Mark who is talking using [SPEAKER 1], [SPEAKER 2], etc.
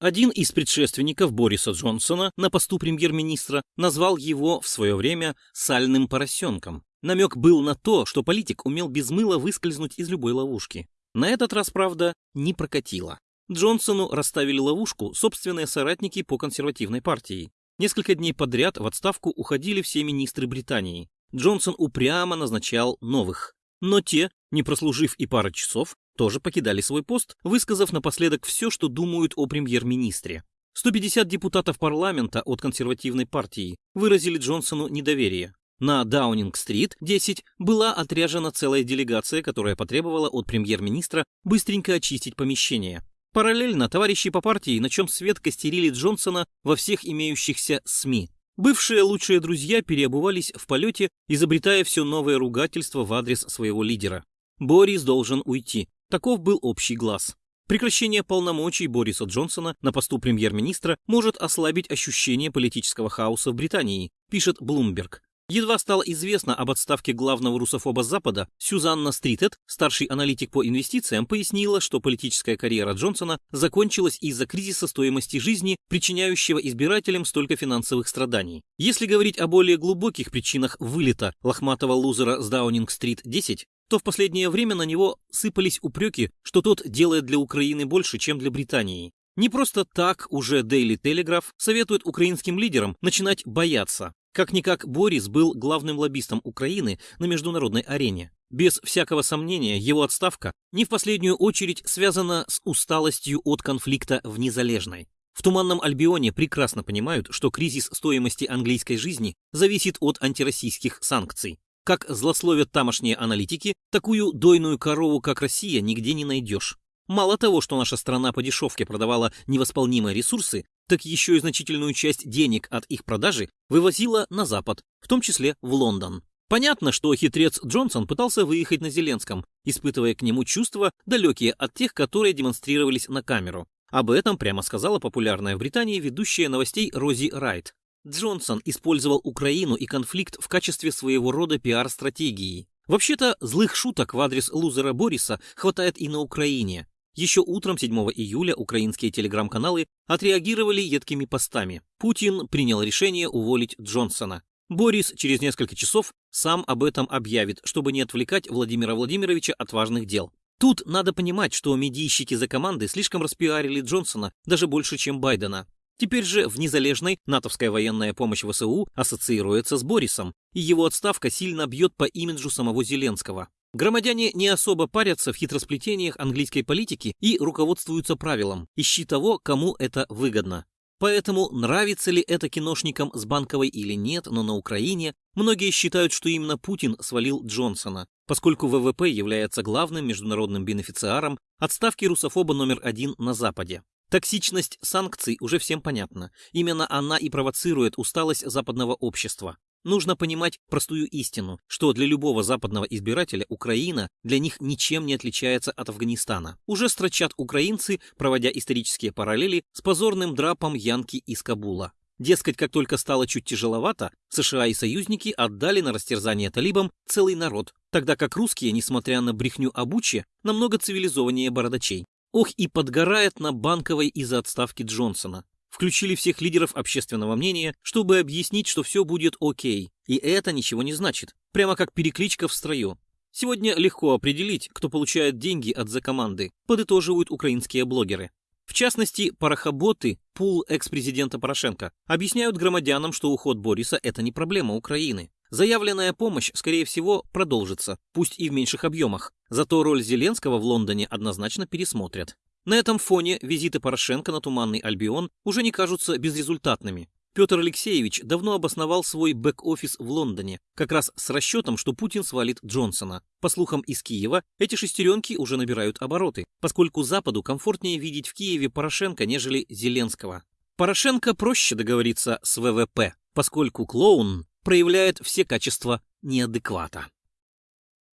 [SPEAKER 1] Один из предшественников Бориса Джонсона на посту премьер-министра назвал его в свое время «сальным поросенком». Намек был на то, что политик умел без мыла выскользнуть из любой ловушки. На этот раз, правда, не прокатило. Джонсону расставили ловушку собственные соратники по консервативной партии. Несколько дней подряд в отставку уходили все министры Британии. Джонсон упрямо назначал новых. Но те, не прослужив и пары часов, тоже покидали свой пост, высказав напоследок все, что думают о премьер-министре. 150 депутатов парламента от консервативной партии выразили Джонсону недоверие. На Даунинг-стрит 10 была отряжена целая делегация, которая потребовала от премьер-министра быстренько очистить помещение. Параллельно товарищи по партии, на чем свет костерили Джонсона во всех имеющихся СМИ. Бывшие лучшие друзья переобувались в полете, изобретая все новое ругательство в адрес своего лидера. Борис должен уйти. Таков был общий глаз. Прекращение полномочий Бориса Джонсона на посту премьер-министра может ослабить ощущение политического хаоса в Британии, пишет Блумберг. Едва стало известно об отставке главного русофоба Запада, Сюзанна Стритет, старший аналитик по инвестициям, пояснила, что политическая карьера Джонсона закончилась из-за кризиса стоимости жизни, причиняющего избирателям столько финансовых страданий. Если говорить о более глубоких причинах вылета лохматого лузера с Даунинг-стрит 10, то в последнее время на него сыпались упреки, что тот делает для Украины больше, чем для Британии. Не просто так уже Daily Telegraph советует украинским лидерам начинать бояться. Как-никак Борис был главным лоббистом Украины на международной арене. Без всякого сомнения, его отставка не в последнюю очередь связана с усталостью от конфликта в Незалежной. В Туманном Альбионе прекрасно понимают, что кризис стоимости английской жизни зависит от антироссийских санкций. Как злословят тамошние аналитики, такую дойную корову, как Россия, нигде не найдешь. Мало того, что наша страна по дешевке продавала невосполнимые ресурсы, так еще и значительную часть денег от их продажи вывозила на Запад, в том числе в Лондон. Понятно, что хитрец Джонсон пытался выехать на Зеленском, испытывая к нему чувства, далекие от тех, которые демонстрировались на камеру. Об этом прямо сказала популярная в Британии ведущая новостей Рози Райт. Джонсон использовал Украину и конфликт в качестве своего рода пиар-стратегии. Вообще-то, злых шуток в адрес лузера Бориса хватает и на Украине. Еще утром 7 июля украинские телеграм-каналы отреагировали едкими постами. Путин принял решение уволить Джонсона. Борис через несколько часов сам об этом объявит, чтобы не отвлекать Владимира Владимировича от важных дел. Тут надо понимать, что медийщики за команды слишком распиарили Джонсона даже больше, чем Байдена. Теперь же в незалежной натовская военная помощь ВСУ ассоциируется с Борисом, и его отставка сильно бьет по имиджу самого Зеленского. Громадяне не особо парятся в хитросплетениях английской политики и руководствуются правилом «ищи того, кому это выгодно». Поэтому нравится ли это киношникам с Банковой или нет, но на Украине многие считают, что именно Путин свалил Джонсона, поскольку ВВП является главным международным бенефициаром отставки русофоба номер один на Западе. Токсичность санкций уже всем понятна. Именно она и провоцирует усталость западного общества. Нужно понимать простую истину, что для любого западного избирателя Украина для них ничем не отличается от Афганистана. Уже строчат украинцы, проводя исторические параллели с позорным драпом Янки из Кабула. Дескать, как только стало чуть тяжеловато, США и союзники отдали на растерзание талибам целый народ, тогда как русские, несмотря на брехню об Уче, намного цивилизованнее бородачей. Ох и подгорает на банковой из-за отставки Джонсона. Включили всех лидеров общественного мнения, чтобы объяснить, что все будет окей. И это ничего не значит. Прямо как перекличка в строю. Сегодня легко определить, кто получает деньги от за-команды, подытоживают украинские блогеры. В частности, парохоботы, пул экс-президента Порошенко, объясняют громадянам, что уход Бориса – это не проблема Украины. Заявленная помощь, скорее всего, продолжится, пусть и в меньших объемах. Зато роль Зеленского в Лондоне однозначно пересмотрят. На этом фоне визиты Порошенко на Туманный Альбион уже не кажутся безрезультатными. Петр Алексеевич давно обосновал свой бэк-офис в Лондоне, как раз с расчетом, что Путин свалит Джонсона. По слухам из Киева, эти шестеренки уже набирают обороты, поскольку Западу комфортнее видеть в Киеве Порошенко, нежели Зеленского. Порошенко проще договориться с ВВП, поскольку клоун проявляет все качества неадеквата.